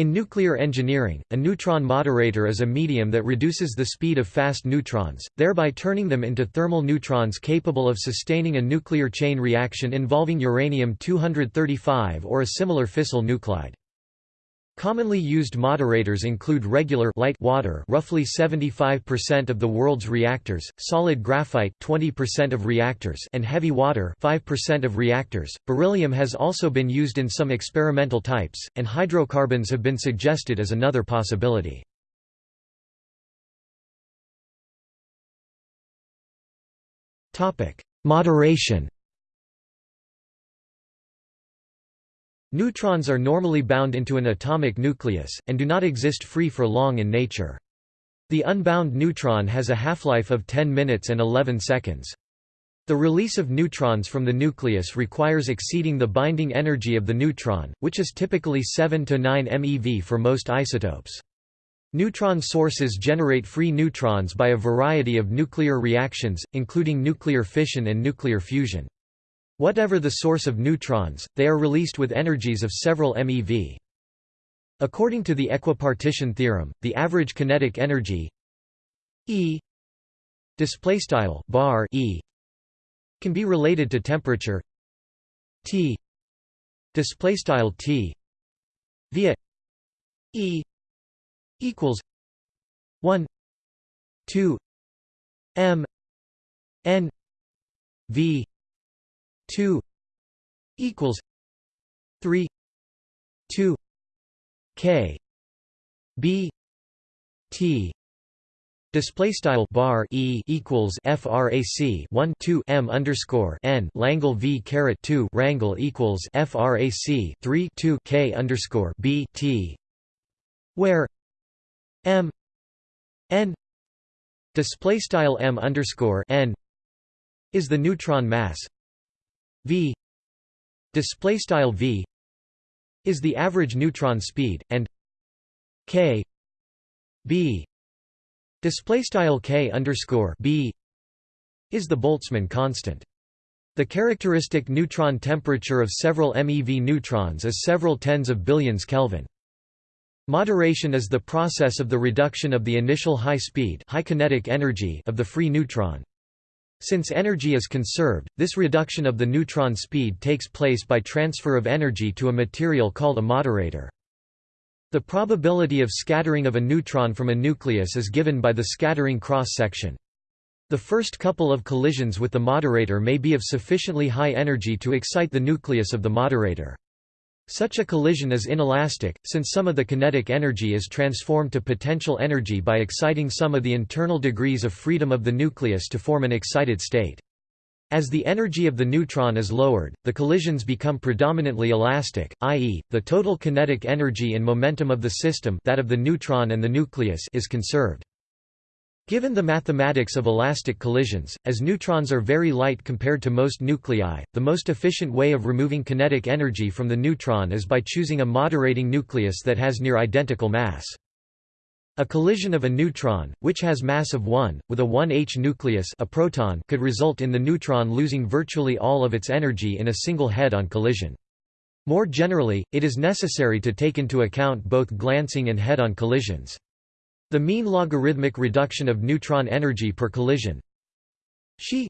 In nuclear engineering, a neutron moderator is a medium that reduces the speed of fast neutrons, thereby turning them into thermal neutrons capable of sustaining a nuclear chain reaction involving uranium-235 or a similar fissile nuclide. Commonly used moderators include regular light water roughly 75% of the world's reactors, solid graphite 20% of reactors and heavy water 5% of reactors. Beryllium has also been used in some experimental types, and hydrocarbons have been suggested as another possibility. Topic: Moderation Neutrons are normally bound into an atomic nucleus, and do not exist free for long in nature. The unbound neutron has a half-life of 10 minutes and 11 seconds. The release of neutrons from the nucleus requires exceeding the binding energy of the neutron, which is typically 7 to 9 MeV for most isotopes. Neutron sources generate free neutrons by a variety of nuclear reactions, including nuclear fission and nuclear fusion. Whatever the source of neutrons, they are released with energies of several MeV. According to the equipartition theorem, the average kinetic energy E displaystyle bar E can be related to temperature T displaystyle T via E equals 1 2 m n v 2 equals 3 2 k b t Display style bar e equals frac 1 2 m underscore n Langle v caret 2 rangle equals frac 3 2 k underscore b t, where m n display style m underscore n is the neutron mass v display style v is the average neutron speed and k b display style k underscore b is the Boltzmann constant. The characteristic neutron temperature of several MeV neutrons is several tens of billions Kelvin. Moderation is the process of the reduction of the initial high speed high kinetic energy of the free neutron. Since energy is conserved, this reduction of the neutron speed takes place by transfer of energy to a material called a moderator. The probability of scattering of a neutron from a nucleus is given by the scattering cross-section. The first couple of collisions with the moderator may be of sufficiently high energy to excite the nucleus of the moderator. Such a collision is inelastic, since some of the kinetic energy is transformed to potential energy by exciting some of the internal degrees of freedom of the nucleus to form an excited state. As the energy of the neutron is lowered, the collisions become predominantly elastic, i.e., the total kinetic energy and momentum of the system that of the neutron and the nucleus is conserved. Given the mathematics of elastic collisions, as neutrons are very light compared to most nuclei, the most efficient way of removing kinetic energy from the neutron is by choosing a moderating nucleus that has near identical mass. A collision of a neutron, which has mass of 1, with a 1H nucleus a proton could result in the neutron losing virtually all of its energy in a single head-on collision. More generally, it is necessary to take into account both glancing and head-on collisions. The mean logarithmic reduction of neutron energy per collision. She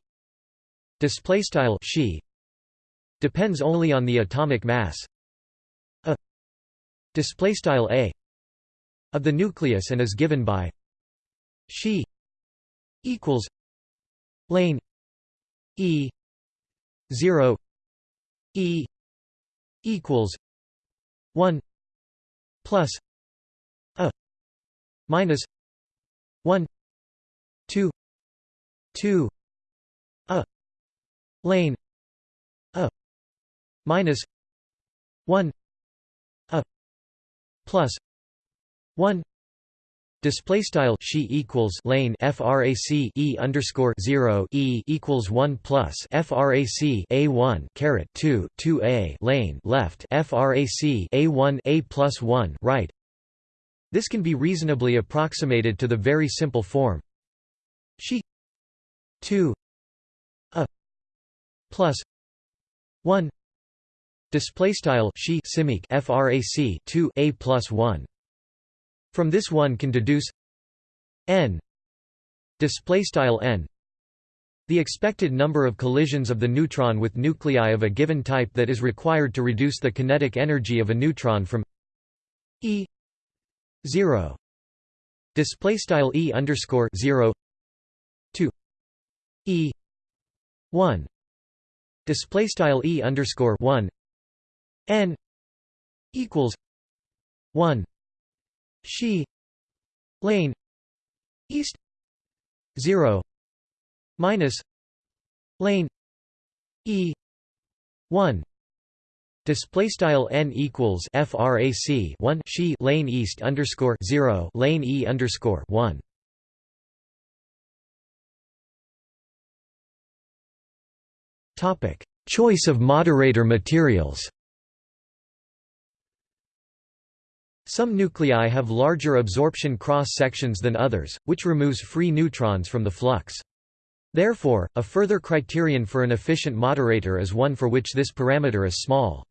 displaystyle she depends only on the atomic mass. A displaystyle a of the nucleus and is given by she equals lane e 0 e equals 1 plus minus 1 2 2 a lane a minus 1 a plus 1 Display style she equals lane frac e underscore zero e equals one plus frac a one caret two two a lane left frac a one a plus one right this can be reasonably approximated to the very simple form. She 2 a plus 1 display style she simic frac 2 a plus 1 from this one can deduce n display style n. The expected number of collisions of the neutron with nuclei of a given type that is required to reduce the kinetic energy of a neutron from e 0 display style e underscore 0 to e. 1 display style e underscore 1 n. Equals 1 she. Lane. East. 0 minus. Lane. E. 1 Display style n equals frac 1 she lane east underscore 0 lane e underscore 1. Topic: Choice of moderator materials. Some nuclei have larger absorption cross-sections than others, which removes free neutrons from the flux. Therefore, a further criterion for an efficient moderator is one for which this parameter is small.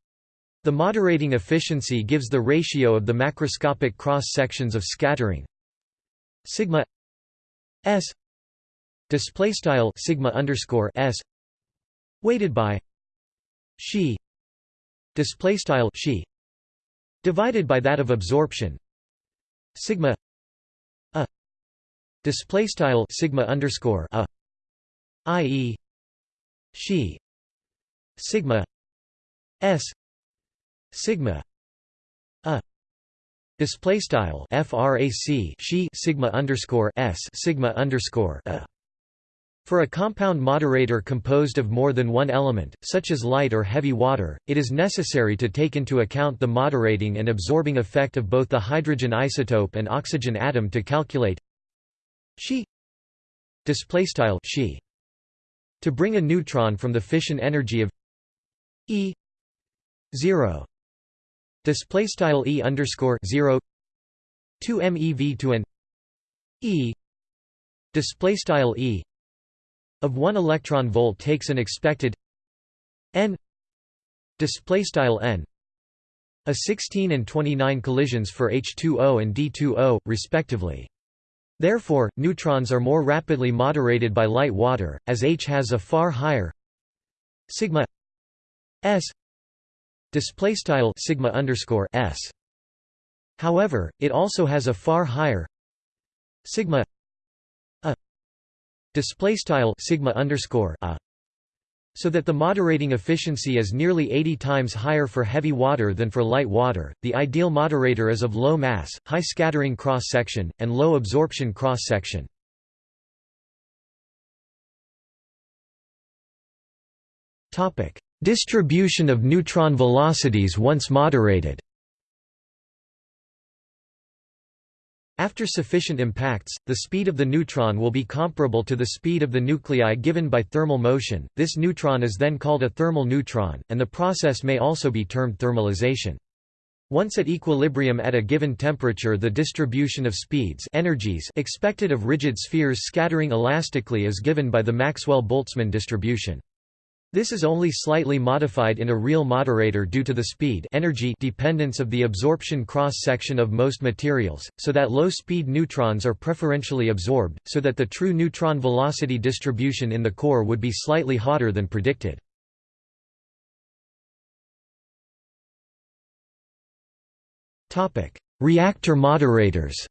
The moderating efficiency gives the ratio of the macroscopic cross-sections of scattering sigma s display style sigma underscore s weighted by she display style she divided by that of absorption sigma a display style sigma underscore a i.e. she sigma s sigma a display style frac she sigma underscore s sigma underscore a for a compound moderator composed of more than one element, such as light or heavy water, it is necessary to take into account the moderating and absorbing effect of both the hydrogen isotope and oxygen atom to calculate she to bring a neutron from the fission energy of E 0 display style E underscore 0 2 MeV to an E display style E of 1 electron volt takes an expected n display style n a 16 and 29 collisions for H2O and D2O respectively. Therefore, neutrons are more rapidly moderated by light water, as H has a far higher sigma s display style sigma underscore s. However, it also has a far higher sigma a display style sigma underscore a so that the moderating efficiency is nearly 80 times higher for heavy water than for light water. The ideal moderator is of low mass, high scattering cross section, and low absorption cross section. Topic: Distribution of neutron velocities once moderated. After sufficient impacts, the speed of the neutron will be comparable to the speed of the nuclei given by thermal motion. This neutron is then called a thermal neutron, and the process may also be termed thermalization. Once at equilibrium at a given temperature the distribution of speeds energies expected of rigid spheres scattering elastically is given by the Maxwell-Boltzmann distribution. This is only slightly modified in a real moderator due to the speed energy dependence of the absorption cross-section of most materials, so that low-speed neutrons are preferentially absorbed, so that the true neutron velocity distribution in the core would be slightly hotter than predicted. Reactor moderators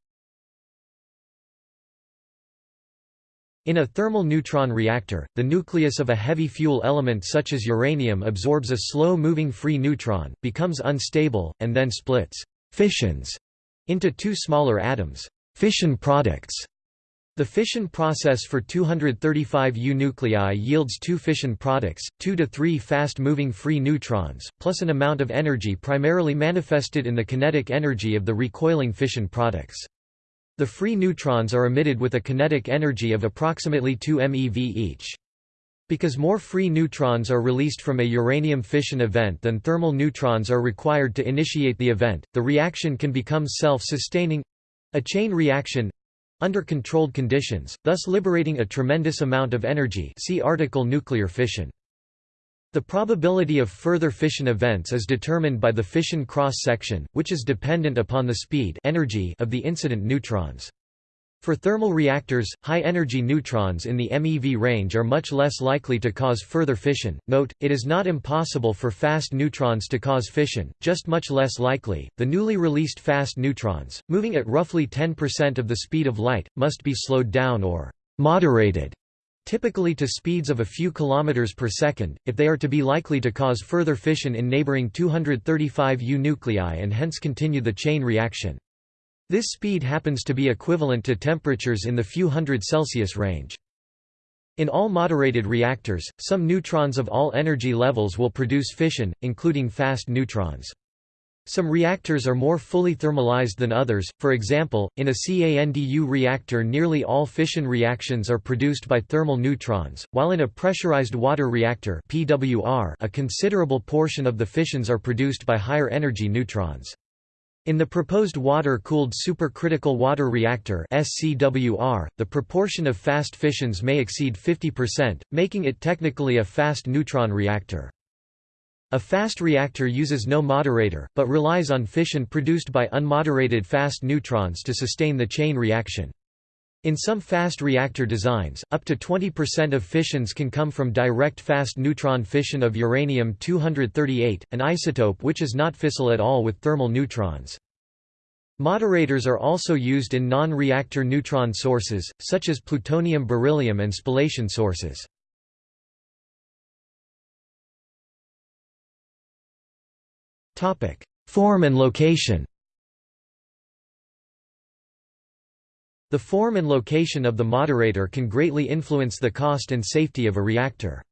In a thermal neutron reactor, the nucleus of a heavy fuel element such as uranium absorbs a slow-moving free neutron, becomes unstable, and then splits fissions into two smaller atoms fission products. The fission process for 235 U nuclei yields two fission products, 2 to 3 fast-moving free neutrons, plus an amount of energy primarily manifested in the kinetic energy of the recoiling fission products. The free neutrons are emitted with a kinetic energy of approximately 2 MeV each. Because more free neutrons are released from a uranium fission event than thermal neutrons are required to initiate the event, the reaction can become self-sustaining—a chain reaction—under controlled conditions, thus liberating a tremendous amount of energy see article nuclear fission. The probability of further fission events is determined by the fission cross-section, which is dependent upon the speed energy of the incident neutrons. For thermal reactors, high-energy neutrons in the MeV range are much less likely to cause further fission. Note, it is not impossible for fast neutrons to cause fission, just much less likely. The newly released fast neutrons, moving at roughly 10% of the speed of light, must be slowed down or moderated typically to speeds of a few kilometers per second, if they are to be likely to cause further fission in neighboring 235 U nuclei and hence continue the chain reaction. This speed happens to be equivalent to temperatures in the few hundred Celsius range. In all moderated reactors, some neutrons of all energy levels will produce fission, including fast neutrons. Some reactors are more fully thermalized than others, for example, in a CANDU reactor nearly all fission reactions are produced by thermal neutrons, while in a pressurized water reactor PWR a considerable portion of the fissions are produced by higher energy neutrons. In the proposed water-cooled supercritical water reactor SCWR, the proportion of fast fissions may exceed 50%, making it technically a fast neutron reactor. A fast reactor uses no moderator, but relies on fission produced by unmoderated fast neutrons to sustain the chain reaction. In some fast reactor designs, up to 20% of fissions can come from direct fast neutron fission of uranium-238, an isotope which is not fissile at all with thermal neutrons. Moderators are also used in non-reactor neutron sources, such as plutonium beryllium and spallation sources. Form and location The form and location of the moderator can greatly influence the cost and safety of a reactor.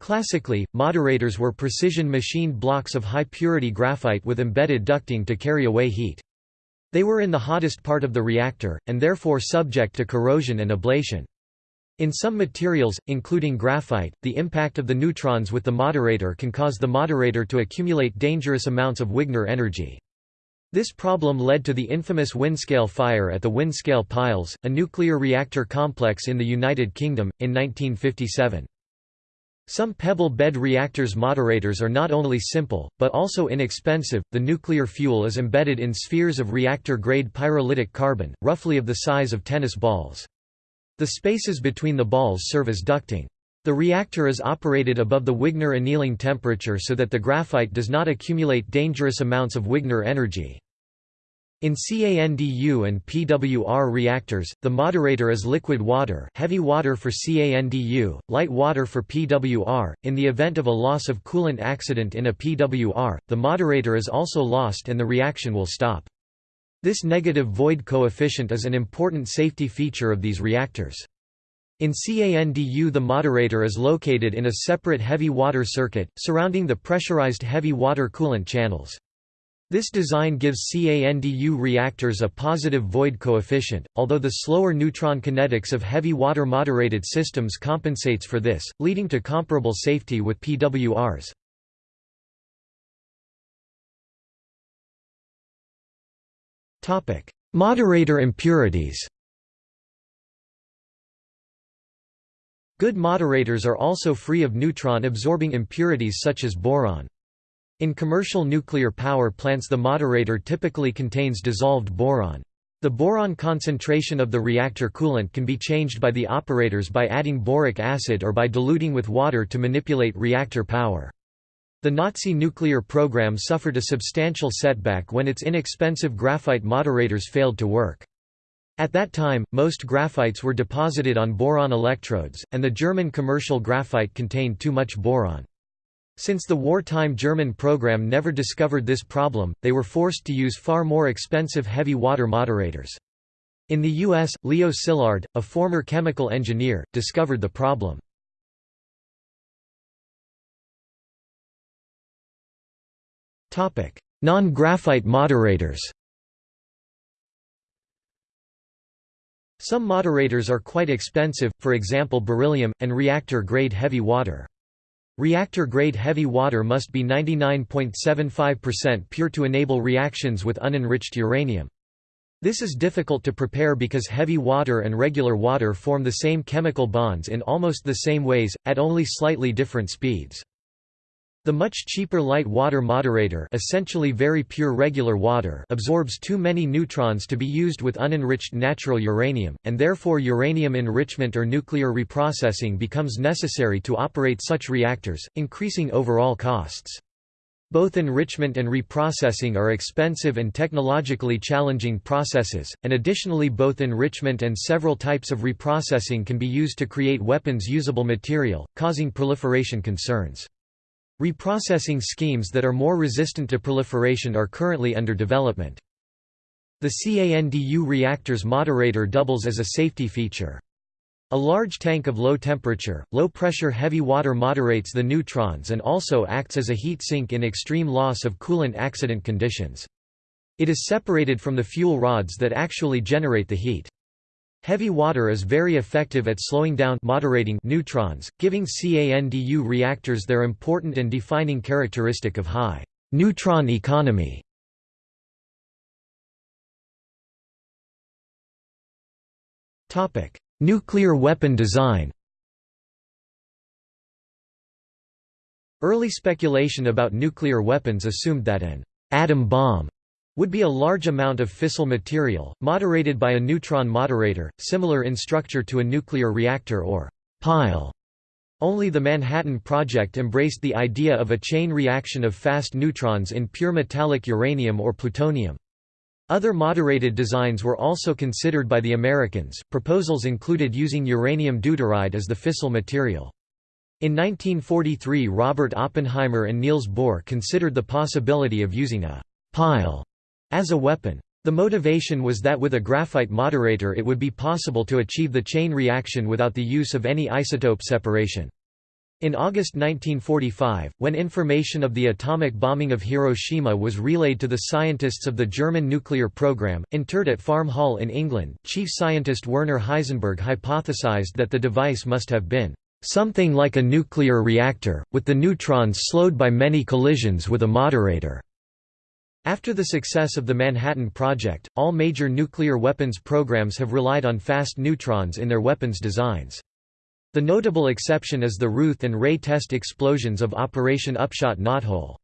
Classically, moderators were precision machined blocks of high-purity graphite with embedded ducting to carry away heat. They were in the hottest part of the reactor, and therefore subject to corrosion and ablation. In some materials, including graphite, the impact of the neutrons with the moderator can cause the moderator to accumulate dangerous amounts of Wigner energy. This problem led to the infamous Windscale fire at the Windscale Piles, a nuclear reactor complex in the United Kingdom, in 1957. Some pebble bed reactors moderators are not only simple, but also inexpensive. The nuclear fuel is embedded in spheres of reactor grade pyrolytic carbon, roughly of the size of tennis balls. The spaces between the balls serve as ducting. The reactor is operated above the Wigner annealing temperature so that the graphite does not accumulate dangerous amounts of Wigner energy. In CANDU and PWR reactors, the moderator is liquid water heavy water for CANDU, light water for PWR. In the event of a loss of coolant accident in a PWR, the moderator is also lost and the reaction will stop. This negative void coefficient is an important safety feature of these reactors. In CANDU the moderator is located in a separate heavy water circuit, surrounding the pressurized heavy water coolant channels. This design gives CANDU reactors a positive void coefficient, although the slower neutron kinetics of heavy water moderated systems compensates for this, leading to comparable safety with PWRs. Moderator impurities. Good moderators are also free of neutron-absorbing impurities such as boron. In commercial nuclear power plants the moderator typically contains dissolved boron. The boron concentration of the reactor coolant can be changed by the operators by adding boric acid or by diluting with water to manipulate reactor power. The Nazi nuclear program suffered a substantial setback when its inexpensive graphite moderators failed to work. At that time, most graphites were deposited on boron electrodes, and the German commercial graphite contained too much boron. Since the wartime German program never discovered this problem, they were forced to use far more expensive heavy water moderators. In the U.S., Leo Szilard, a former chemical engineer, discovered the problem. Non-graphite moderators Some moderators are quite expensive, for example beryllium, and reactor-grade heavy water. Reactor-grade heavy water must be 99.75% pure to enable reactions with unenriched uranium. This is difficult to prepare because heavy water and regular water form the same chemical bonds in almost the same ways, at only slightly different speeds. The much cheaper light water moderator essentially very pure regular water absorbs too many neutrons to be used with unenriched natural uranium, and therefore uranium enrichment or nuclear reprocessing becomes necessary to operate such reactors, increasing overall costs. Both enrichment and reprocessing are expensive and technologically challenging processes, and additionally both enrichment and several types of reprocessing can be used to create weapons-usable material, causing proliferation concerns. Reprocessing schemes that are more resistant to proliferation are currently under development. The CANDU reactor's moderator doubles as a safety feature. A large tank of low-temperature, low-pressure heavy water moderates the neutrons and also acts as a heat sink in extreme loss of coolant accident conditions. It is separated from the fuel rods that actually generate the heat. Heavy water is very effective at slowing down moderating neutrons, giving CANDU reactors their important and defining characteristic of high neutron economy. Topic: Nuclear weapon design. Early speculation about nuclear weapons assumed that an atom bomb would be a large amount of fissile material, moderated by a neutron moderator, similar in structure to a nuclear reactor or pile. Only the Manhattan Project embraced the idea of a chain reaction of fast neutrons in pure metallic uranium or plutonium. Other moderated designs were also considered by the Americans. Proposals included using uranium deuteride as the fissile material. In 1943 Robert Oppenheimer and Niels Bohr considered the possibility of using a pile as a weapon. The motivation was that with a graphite moderator it would be possible to achieve the chain reaction without the use of any isotope separation. In August 1945, when information of the atomic bombing of Hiroshima was relayed to the scientists of the German nuclear program, interred at Farm Hall in England, chief scientist Werner Heisenberg hypothesized that the device must have been something like a nuclear reactor, with the neutrons slowed by many collisions with a moderator. After the success of the Manhattan Project, all major nuclear weapons programs have relied on fast neutrons in their weapons designs. The notable exception is the Ruth and Ray test explosions of Operation Upshot Knothole.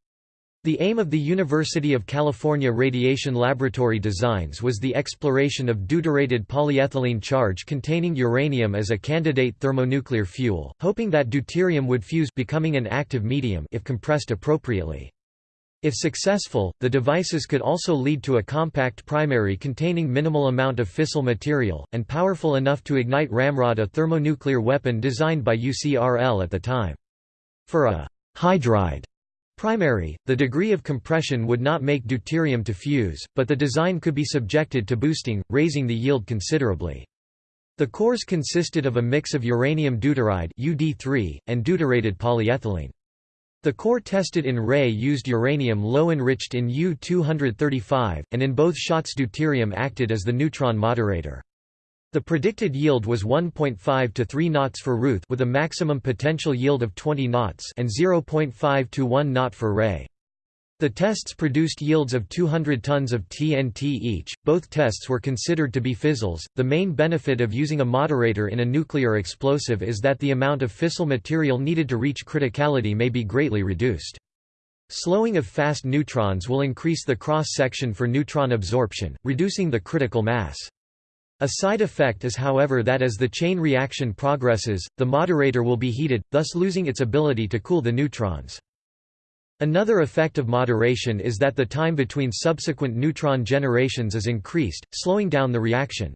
The aim of the University of California Radiation Laboratory designs was the exploration of deuterated polyethylene charge containing uranium as a candidate thermonuclear fuel, hoping that deuterium would fuse becoming an active medium if compressed appropriately. If successful, the devices could also lead to a compact primary containing minimal amount of fissile material, and powerful enough to ignite Ramrod a thermonuclear weapon designed by UCRL at the time. For a hydride primary, the degree of compression would not make deuterium to fuse, but the design could be subjected to boosting, raising the yield considerably. The cores consisted of a mix of uranium deuteride UD3, and deuterated polyethylene. The core tested in Ray used uranium low enriched in U-235, and in both shots deuterium acted as the neutron moderator. The predicted yield was 1.5 to 3 knots for Ruth with a maximum potential yield of 20 knots and 0.5 to 1 knot for Ray. The tests produced yields of 200 tons of TNT each. Both tests were considered to be fizzles. The main benefit of using a moderator in a nuclear explosive is that the amount of fissile material needed to reach criticality may be greatly reduced. Slowing of fast neutrons will increase the cross-section for neutron absorption, reducing the critical mass. A side effect is however that as the chain reaction progresses, the moderator will be heated, thus losing its ability to cool the neutrons. Another effect of moderation is that the time between subsequent neutron generations is increased, slowing down the reaction.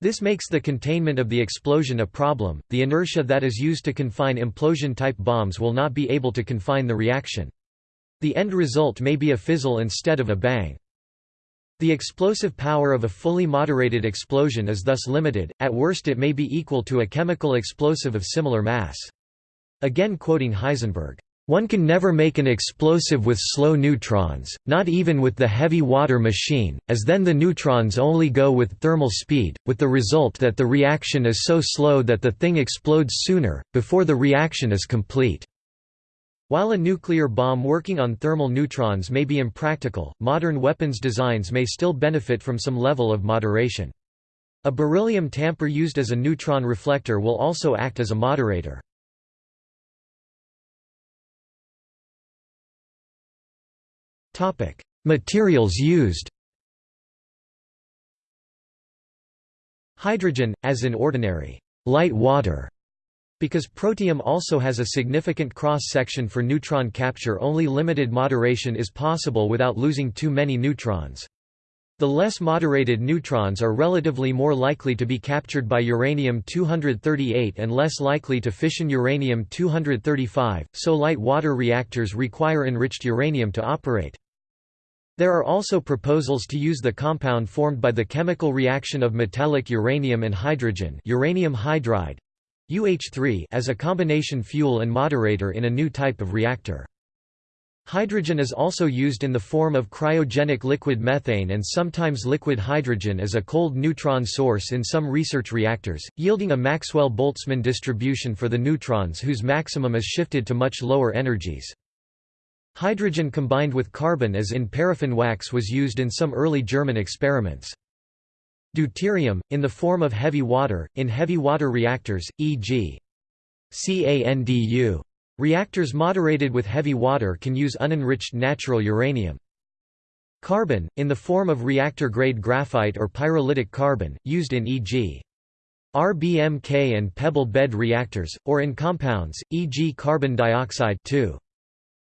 This makes the containment of the explosion a problem, the inertia that is used to confine implosion-type bombs will not be able to confine the reaction. The end result may be a fizzle instead of a bang. The explosive power of a fully moderated explosion is thus limited, at worst it may be equal to a chemical explosive of similar mass. Again quoting Heisenberg, one can never make an explosive with slow neutrons, not even with the heavy water machine, as then the neutrons only go with thermal speed, with the result that the reaction is so slow that the thing explodes sooner, before the reaction is complete. While a nuclear bomb working on thermal neutrons may be impractical, modern weapons designs may still benefit from some level of moderation. A beryllium tamper used as a neutron reflector will also act as a moderator. Materials used Hydrogen, as in ordinary light water, because protium also has a significant cross-section for neutron capture only limited moderation is possible without losing too many neutrons. The less moderated neutrons are relatively more likely to be captured by uranium-238 and less likely to fission uranium-235, so light water reactors require enriched uranium to operate. There are also proposals to use the compound formed by the chemical reaction of metallic uranium and hydrogen uranium hydride UH3 as a combination fuel and moderator in a new type of reactor. Hydrogen is also used in the form of cryogenic liquid methane and sometimes liquid hydrogen as a cold neutron source in some research reactors, yielding a Maxwell-Boltzmann distribution for the neutrons whose maximum is shifted to much lower energies. Hydrogen combined with carbon as in paraffin wax was used in some early German experiments. Deuterium, in the form of heavy water, in heavy water reactors, e.g. CANDU. Reactors moderated with heavy water can use unenriched natural uranium. Carbon, in the form of reactor-grade graphite or pyrolytic carbon, used in e.g. RBMK and pebble bed reactors, or in compounds, e.g. carbon dioxide too.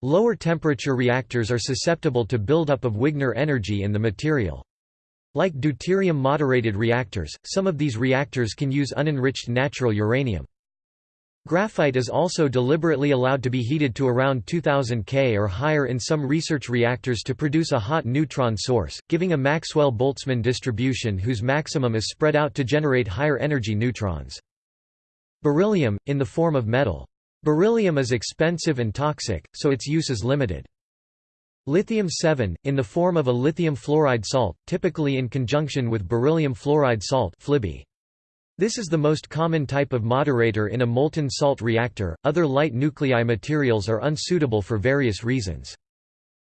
Lower temperature reactors are susceptible to buildup of Wigner energy in the material. Like deuterium-moderated reactors, some of these reactors can use unenriched natural uranium. Graphite is also deliberately allowed to be heated to around 2000 K or higher in some research reactors to produce a hot neutron source, giving a Maxwell-Boltzmann distribution whose maximum is spread out to generate higher energy neutrons. Beryllium, in the form of metal. Beryllium is expensive and toxic, so its use is limited. Lithium-7, in the form of a lithium fluoride salt, typically in conjunction with beryllium fluoride salt FLiBe. This is the most common type of moderator in a molten salt reactor. Other light nuclei materials are unsuitable for various reasons.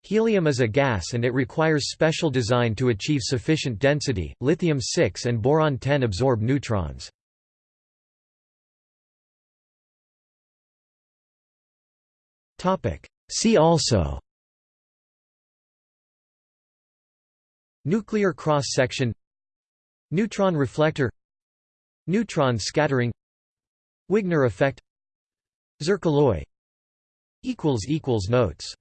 Helium is a gas and it requires special design to achieve sufficient density. Lithium 6 and boron 10 absorb neutrons. Topic: See also Nuclear cross section Neutron reflector Neutron scattering Wigner effect Zircaloy Notes